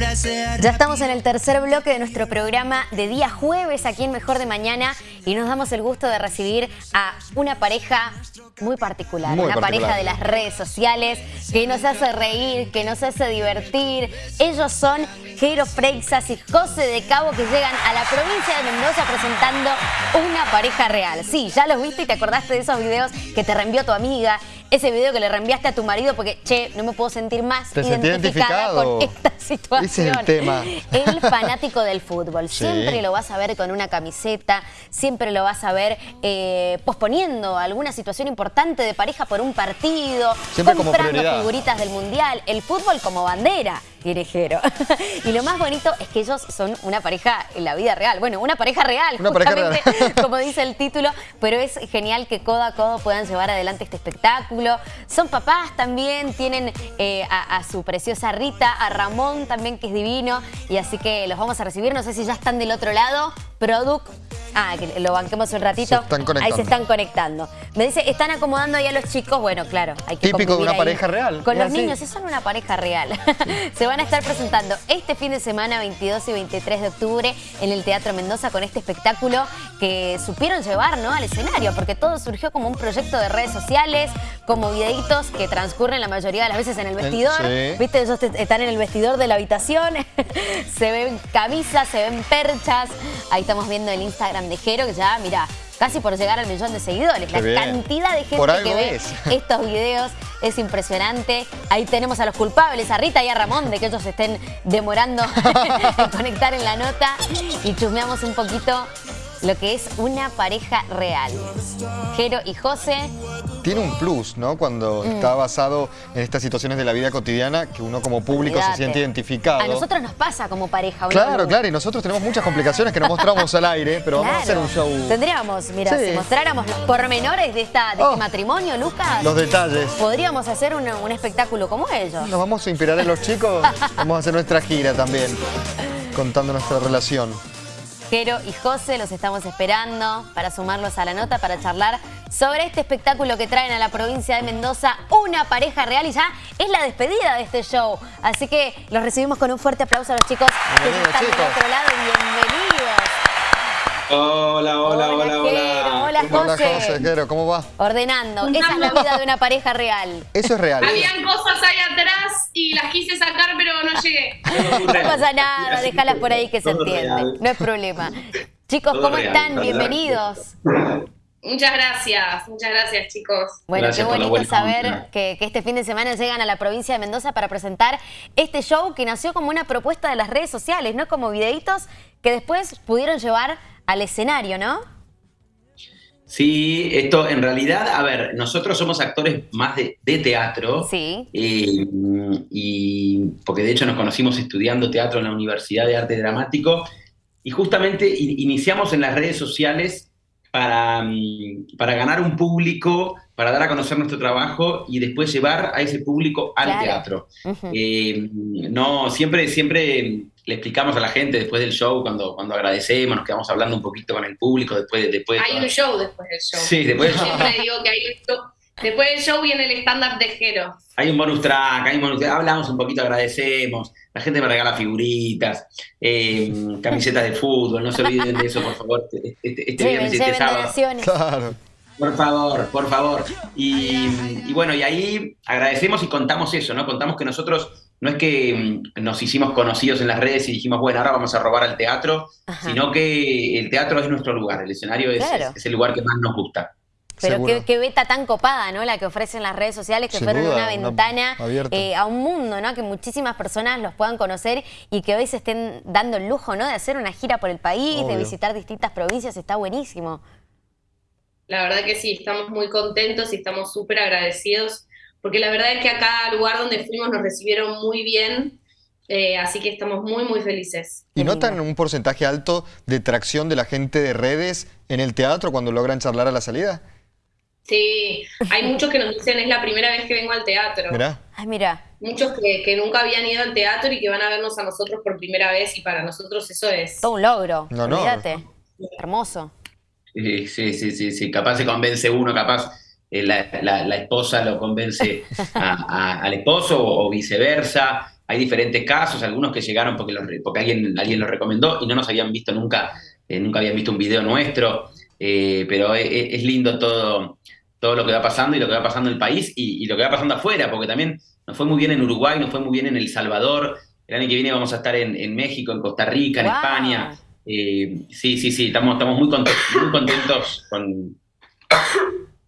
Ya estamos en el tercer bloque de nuestro programa de día jueves aquí en Mejor de Mañana y nos damos el gusto de recibir a una pareja muy particular, Muy una particular. pareja de las redes sociales que nos hace reír, que nos hace divertir. Ellos son Jero Freixas y José de Cabo que llegan a la provincia de Mendoza presentando una pareja real. Sí, ya los viste y te acordaste de esos videos que te reenvió tu amiga, ese video que le reenviaste a tu marido porque, che, no me puedo sentir más Te identificada identificado. con esta situación. Ese es el tema. El fanático del fútbol. Sí. Siempre lo vas a ver con una camiseta, siempre lo vas a ver eh, posponiendo alguna situación importante de pareja por un partido, Siempre como comprando prioridad. figuritas del mundial, el fútbol como bandera, Querejero. y lo más bonito es que ellos son una pareja en la vida real. Bueno, una pareja real, Una pareja justamente real. como dice el título, pero es genial que codo a codo puedan llevar adelante este espectáculo. Son papás también, tienen eh, a, a su preciosa Rita, a Ramón también que es divino, y así que los vamos a recibir. No sé si ya están del otro lado. Product. Ah, que lo banquemos un ratito. Se están conectando. Ahí se están conectando. Me dice, están acomodando ahí a los chicos. Bueno, claro, hay que Típico de una ahí pareja real, Con es los así. niños, sí son una pareja real. se van a estar presentando este fin de semana, 22 y 23 de octubre, en el Teatro Mendoza con este espectáculo que supieron llevar ¿no? al escenario, porque todo surgió como un proyecto de redes sociales, como videitos que transcurren la mayoría de las veces en el vestidor. sí. ¿Viste? Ellos están en el vestidor de la habitación, se ven camisas, se ven perchas. Ahí estamos viendo el Instagram de Jero, que ya, mira, casi por llegar al millón de seguidores. La bien. cantidad de gente Por que ve es. estos videos es impresionante. Ahí tenemos a los culpables, a Rita y a Ramón, de que ellos estén demorando en conectar en la nota. Y chusmeamos un poquito lo que es una pareja real. Jero y José. Tiene un plus, ¿no? Cuando Mm. está basado en estas situaciones de la vida cotidiana que uno como público se siente identificado. A nosotros nos pasa como pareja. Claro, claro, y nosotros tenemos muchas complicaciones que no mostramos al aire, pero vamos a hacer un show. Tendríamos, mira, Sí. si mostráramos los pormenores de, esta, de Oh. este matrimonio, Lucas, Los detalles. podríamos hacer un, un espectáculo como ellos. Nos vamos a inspirar en los chicos, vamos a hacer nuestra gira también, contando nuestra relación. Jero y José los estamos esperando para sumarlos a la nota, para charlar sobre este espectáculo que traen a la provincia de Mendoza, una pareja real y ya es la despedida de este show. Así que los recibimos con un fuerte aplauso a los chicos que están del chicos. otro lado. Bienvenidos. Hola, hola, hola. hola, ¿cómo va? Ordenando. Esa es la vida de una pareja real. Eso es real. Habían cosas ahí atrás y las quise sacar, pero no llegué. No pasa nada, déjalas por ahí que se Todo entiende. real. No es problema. Chicos, ¿cómo están? Bienvenidos. Muchas gracias, muchas gracias, chicos. Bueno, Gracias qué bonito saber que, que este fin de semana llegan a la provincia de Mendoza para presentar este show que nació como una propuesta de las redes sociales, ¿no? Como videitos que después pudieron llevar al escenario, ¿no? Sí, esto en realidad, a ver, nosotros somos actores más de, de teatro. Sí. eh, y porque de hecho nos conocimos estudiando teatro en la Universidad de Arte Dramático y justamente iniciamos en las redes sociales para, mm, para ganar un público, para dar a conocer nuestro trabajo y después llevar a ese público al Claro. teatro. Eh, no, siempre, siempre le explicamos a la gente después del show, cuando, cuando agradecemos, nos quedamos hablando un poquito con el público, después, después de Hay toda- un show después del show. Sí, después del show. Siempre digo que hay un show. Después del show viene el stand-up de Jero. Hay un bonus track, hay un bonus track, hablamos un poquito, agradecemos, la gente me regala figuritas, eh, camisetas de fútbol, no se olviden de eso, por favor, este, este- este Lleven, viernes este sábado. donaciones. Claro. Por favor, por favor. Y, y bueno, y ahí agradecemos y contamos eso, ¿no? Contamos que nosotros no es que mm, nos hicimos conocidos en las redes y dijimos, bueno, ahora vamos a robar al teatro, Ajá. sino que el teatro es nuestro lugar, el escenario es, Claro. es- es el lugar que más nos gusta. Pero qué, qué beta tan copada, ¿no? La que ofrecen las redes sociales, que Sin fueron duda, una ventana eh, a un mundo, ¿no? Que muchísimas personas los puedan conocer y que hoy se estén dando el lujo, ¿no? De hacer una gira por el país, de visitar distintas provincias, está buenísimo. La verdad que sí, estamos muy contentos y estamos súper agradecidos, porque la verdad es que a cada lugar donde fuimos nos recibieron muy bien, eh, así que estamos muy, muy felices. ¿Y notan un porcentaje alto de tracción de la gente de redes en el teatro cuando logran charlar a la salida? Sí, hay muchos que nos dicen es la primera vez que vengo al teatro. Mirá. Ay, mira, Muchos que, que nunca habían ido al teatro y que van a vernos a nosotros por primera vez y para nosotros eso es... todo un logro. Honor. Olvídate. Hermoso. Sí, sí, sí, sí, sí. Capaz se convence uno, capaz eh, la, la- la esposa lo convence a- a- al esposo o, o viceversa. hay diferentes casos, algunos que llegaron porque, porque alguien, alguien los recomendó y no nos habían visto nunca, eh, nunca habían visto un video nuestro, eh, pero es, lindo todo, todo lo que va pasando y lo que va pasando en el país y, lo que va pasando afuera, porque también nos fue muy bien en Uruguay, nos fue muy bien en El Salvador, el año que viene vamos a estar en, México, en Costa Rica, en España. sí, sí, sí, estamos, estamos muy, contentos, muy contentos con,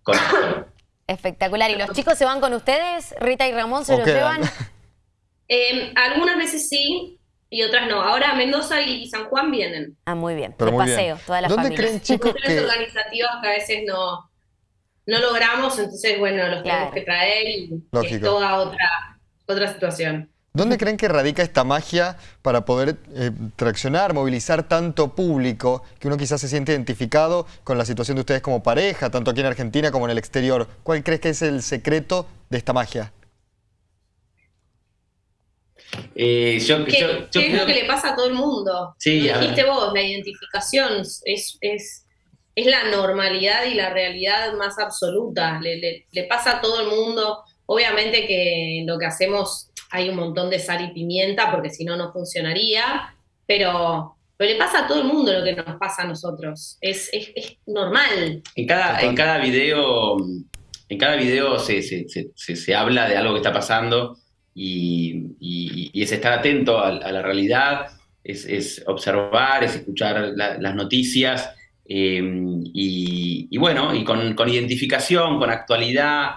con esto. Espectacular. ¿Y los chicos se van con ustedes? ¿Rita y Ramón se los llevan? Em, algunas veces sí y otras no. Ahora Mendoza y San Juan vienen. Ah, muy bien. Pero paseo, toda la ¿Dónde creen, chicos, que... organizativas que a veces no, no logramos, entonces, bueno, los tenemos que traer y es toda otra, otra situación. ¿Dónde creen que radica esta magia para poder eh, traccionar, movilizar tanto público que uno quizás se siente identificado con la situación de ustedes como pareja, tanto aquí en Argentina como en el exterior? ¿Cuál crees que es el secreto de esta magia? Eh, yo, ¿Qué, es lo que le pasa a todo el mundo? Sí, dijiste vos, la identificación es, es, es, la normalidad y la realidad más absoluta. Le, le pasa a todo el mundo. Obviamente que lo que hacemos hay un montón de sal y pimienta porque si no, no funcionaría, pero, le pasa a todo el mundo lo que nos pasa a nosotros, es, normal. En cada, en cada video, en cada video se, habla de algo que está pasando y, es estar atento a, la realidad, es, observar, es escuchar las noticias. Eh, y, bueno, y con, con identificación, con actualidad,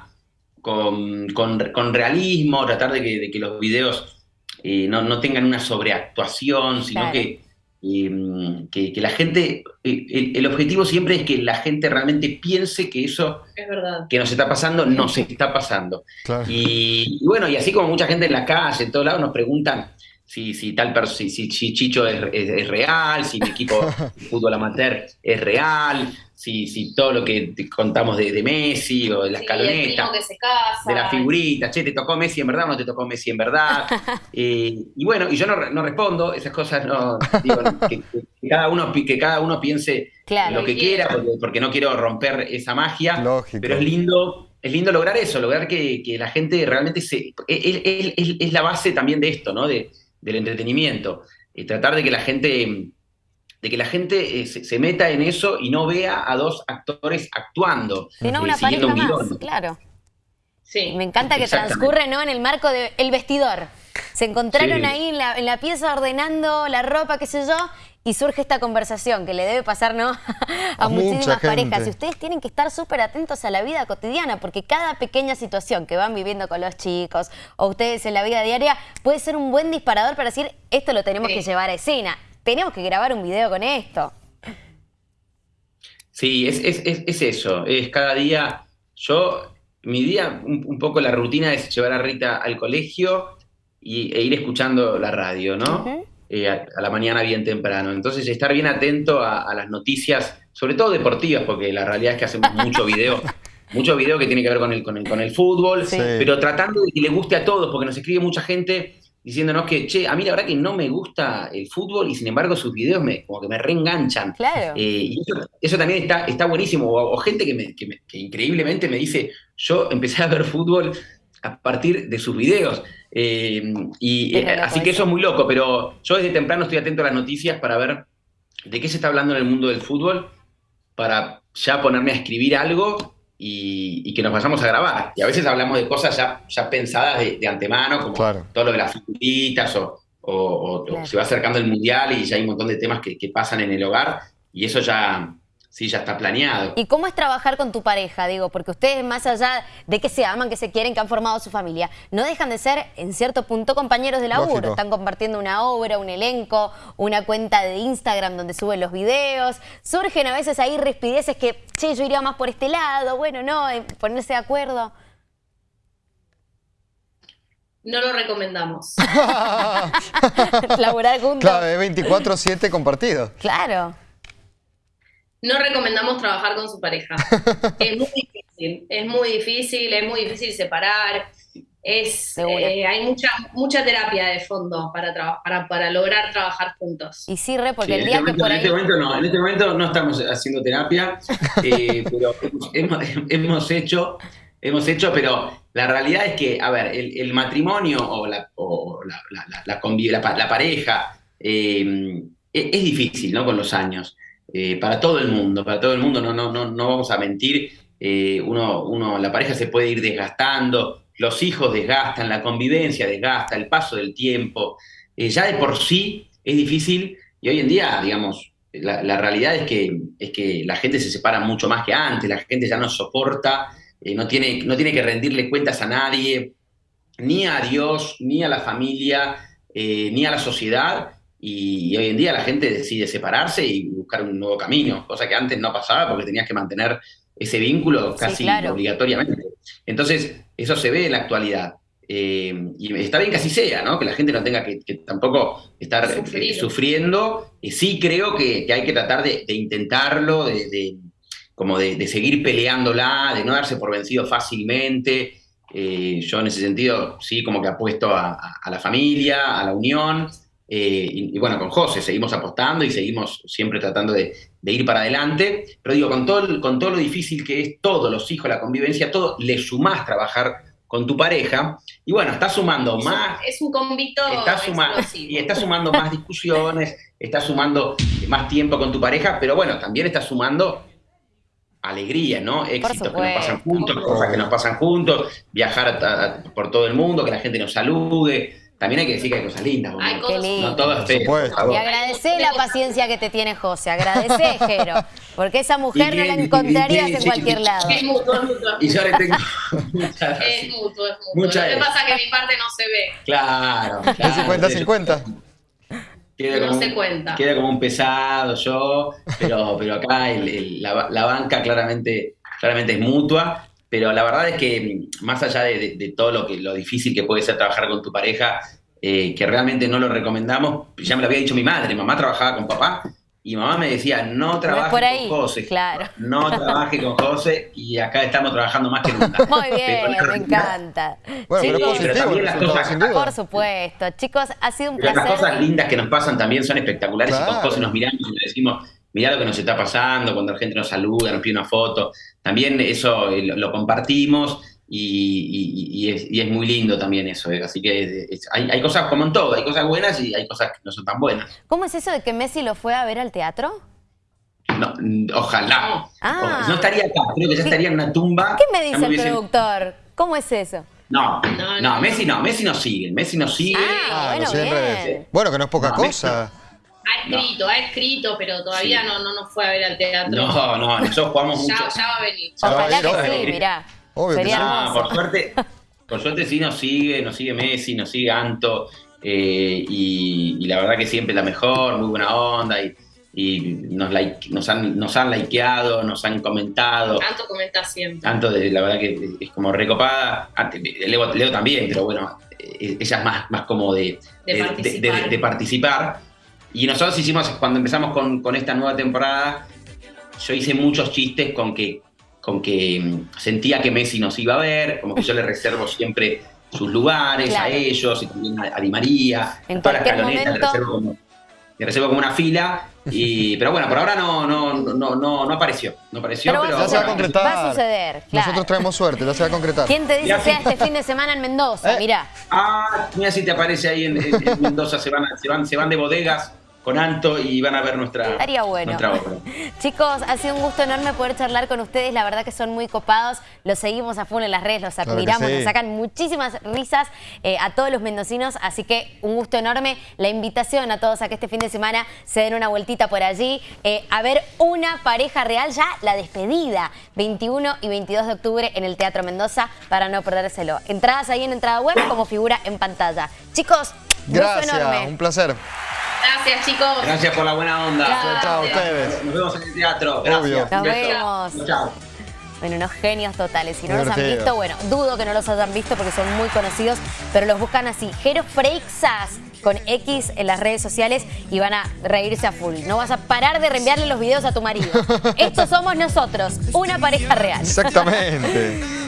con, realismo, tratar de que, los videos eh, no, tengan una sobreactuación, sino eh, que, que, la gente, eh, el, objetivo siempre es que la gente realmente piense que eso que nos está pasando, no se está pasando. Y, bueno, y así como mucha gente en la calle, en todos lados, nos preguntan si, si tal si, si, Chicho es, real, si mi equipo de fútbol amateur es real, si, si todo lo que contamos de, Messi o de la escaloneta, de la figurita, che, te tocó Messi en verdad o no te tocó Messi en verdad. Eh, y bueno, y yo no, respondo, esas cosas no, digo, que, cada uno, que cada uno piense lo que quiera, porque, no quiero romper esa magia, pero es lindo. Es lindo lograr eso, lograr que, la gente realmente se... Es, la base también de esto, ¿no? De, del entretenimiento. Eh, tratar de que la gente de que la gente eh, se, meta en eso y no vea a dos actores actuando. Sino una pareja más, claro. Sí. Me encanta que transcurre ¿no? en el marco del vestidor. Se encontraron ahí en la, pieza ordenando la ropa, qué sé yo, y surge esta conversación que le debe pasar ¿no? a, muchísimas parejas. Y ustedes tienen que estar súper atentos a la vida cotidiana, porque cada pequeña situación que van viviendo con los chicos o ustedes en la vida diaria puede ser un buen disparador para decir, esto lo tenemos que llevar a escena tenemos que grabar un video con esto. Sí, es, eso, es cada día, yo, mi día, un, poco la rutina es llevar a Rita al colegio y, e ir escuchando la radio, ¿no? Eh, a, la mañana bien temprano. Entonces, estar bien atento a, las noticias, sobre todo deportivas, porque la realidad es que hacemos mucho video. mucho video que tiene que ver con el, con el, con el fútbol, pero tratando de que le guste a todos, porque nos escribe mucha gente diciéndonos que, che, a mí la verdad que no me gusta el fútbol y sin embargo sus videos me, como que me reenganchan. Claro. Eh, y eso, también está, está buenísimo. O, gente que, me, que, increíblemente me dice, yo empecé a ver fútbol a partir de sus videos. Eh, y eh, así que eso es muy loco, pero yo desde temprano estoy atento a las noticias para ver de qué se está hablando en el mundo del fútbol, para ya ponerme a escribir algo y, que nos vayamos a grabar. Y a veces hablamos de cosas ya, ya pensadas de, antemano, como todo lo de las figuritas o, o, se va acercando el mundial y ya hay un montón de temas que, que pasan en el hogar y eso ya, Sí, ya está planeado. ¿Y cómo es trabajar con tu pareja? Digo, porque ustedes, más allá de que se aman, que se quieren, que han formado su familia, no dejan de ser, en cierto punto, compañeros de laburo. Están compartiendo una obra, un elenco, una cuenta de Instagram donde suben los videos. Surgen a veces ahí respideces que, che, yo iría más por este lado, bueno, no, eh, ponerse de acuerdo. No lo recomendamos. Laborar juntos. Claro, 24-7 compartido. Claro no recomendamos trabajar con su pareja. es muy difícil, es muy difícil, es muy difícil separar. Es, eh, hay mucha, mucha terapia de fondo para, para, para lograr trabajar juntos. Y sí, re, porque el día este que por ahí... En este momento no, en este momento no estamos haciendo terapia, eh, pero hemos, hecho hemos hecho, pero la realidad es que, a ver, el, matrimonio o la, la, pareja eh, es, es, difícil, ¿no? Con los años. Eh, para todo el mundo, para todo el mundo, no, no, no, no vamos a mentir, eh, uno, uno, la pareja se puede ir desgastando, los hijos desgastan, la convivencia desgasta, el paso del tiempo, eh, ya de por sí es difícil y hoy en día, digamos, la, realidad es que, es que la gente se separa mucho más que antes, la gente ya no soporta, no, tiene, no tiene que rendirle cuentas a nadie, ni a Dios, ni a la familia, ni a la sociedad, y, hoy en día la gente decide separarse y buscar un nuevo camino, cosa que antes no pasaba porque tenías que mantener ese vínculo casi obligatoriamente. Entonces, eso se ve en la actualidad. Eh, y está bien que así sea, ¿no? Que la gente no tenga que, tampoco estar eh, sufriendo. Y sí creo que, hay que tratar de, intentarlo, de, como de, seguir peleándola, de no darse por vencido fácilmente. Eh, yo en ese sentido sí como que apuesto a la familia, a la unión, eh, y, bueno, con José seguimos apostando y seguimos siempre tratando de, ir para adelante. Pero digo, con todo, con todo lo difícil que es todo, los hijos, la convivencia, todo, le sumás trabajar con tu pareja. Y bueno, está sumando más. Es un convito. Está sumando, y está sumando más discusiones, está sumando más tiempo con tu pareja, pero bueno, también está sumando alegría, ¿no? Éxitos que nos pasan juntos, cosas que nos pasan juntos, viajar por todo el mundo, que la gente nos salude. También hay que decir que hay cosas lindas. Hay cosas No todo es feo. Y agradecé la paciencia que te tiene José, agradecé, Jero. Porque esa mujer no la encontrarías en cualquier lado. Es mutuo, es mutuo. Y yo le tengo muchas Es mutuo, es mutuo. Lo que pasa es que mi parte no se ve. Claro. claro. ¿Es 50-50? Queda no se cuenta. Queda como un pesado yo, pero, pero acá la, la, banca claramente, claramente es mutua. Pero la verdad es que más allá de, todo lo, que, lo difícil que puede ser trabajar con tu pareja, eh, que realmente no lo recomendamos, ya me lo había dicho mi madre, mamá trabajaba con papá, y mamá me decía, no trabaje con José. Claro. No trabaje con José y acá estamos trabajando más que nunca. Muy bien, me encanta. Bueno, pero las cosas, Por supuesto. Chicos, ha sido un placer. Las cosas lindas que nos pasan también son espectaculares y con José nos miramos y nos decimos, mirá lo que nos está pasando, cuando la gente nos saluda, nos pide una foto. También eso eh, lo, compartimos y, es, muy lindo también eso. Eh. Así que hay, cosas como en todo, hay cosas buenas y hay cosas que no son tan buenas. ¿Cómo es eso de que Messi lo fue a ver al teatro? No, ojalá. Ah. No estaría acá, creo que ya estaría en una tumba. ¿Qué me dice el productor? ¿Cómo es eso? No, no, Messi no, Messi no sigue, Messi no sigue. Ah, bueno, bien. bueno, que no es poca cosa. Ha escrito, ha escrito, pero todavía no, no nos fue a ver al teatro. No, no, nosotros jugamos mucho. Ya, ya va a venir. Ojalá que sí, mirá. Obvio Sería por suerte, por suerte sí nos sigue, nos sigue Messi, nos sigue Anto, eh, y, la verdad que siempre la mejor, muy buena onda, y, nos, nos, han, nos han likeado, nos han comentado. Anto comenta siempre. Tanto, la verdad que es como recopada, Leo, Leo también, pero bueno, eh, ella es más, más como de, de participar y nosotros hicimos, cuando empezamos con, esta nueva temporada, yo hice muchos chistes con que, con que mm, sentía que Messi nos iba a ver, como que yo le reservo siempre sus lugares a ellos, y también a, Di María, en a toda la escaloneta, le reservo como, le reservo como una fila. Y, pero bueno, por ahora no, no, no, no, no apareció. No apareció, pero, ya se va a concretar. Va a suceder. Nosotros traemos suerte, ya se va a concretar. ¿Quién te dice que sea este fin de semana en Mendoza? ¿Eh? Mirá. Ah, mira si te aparece ahí en, en Mendoza, se van, se, van, se van de bodegas con Anto y van a ver nuestra, Estaría bueno. obra. Chicos, ha sido un gusto enorme poder charlar con ustedes. La verdad que son muy copados. Los seguimos a full en las redes, los admiramos, nos sacan muchísimas risas eh, a todos los mendocinos. Así que un gusto enorme. La invitación a todos a que este fin de semana se den una vueltita por allí eh, a ver una pareja real, ya la despedida, 21 y 22 de octubre en el Teatro Mendoza, para no perdérselo. Entradas ahí en entrada web como figura en pantalla. Chicos, Gracias, enorme. un placer. Gracias, chicos. Gracias por la buena onda. Chao, ustedes. Nos vemos en el teatro. Gracias. Nos vemos. Chao. Bueno, unos genios totales. Si no los han visto, bueno, dudo que no los hayan visto porque son muy conocidos, pero los buscan así. Jero Freixas con X en las redes sociales y van a reírse a full. No vas a parar de reenviarle los videos a tu marido. Estos somos nosotros, una pareja real. Exactamente.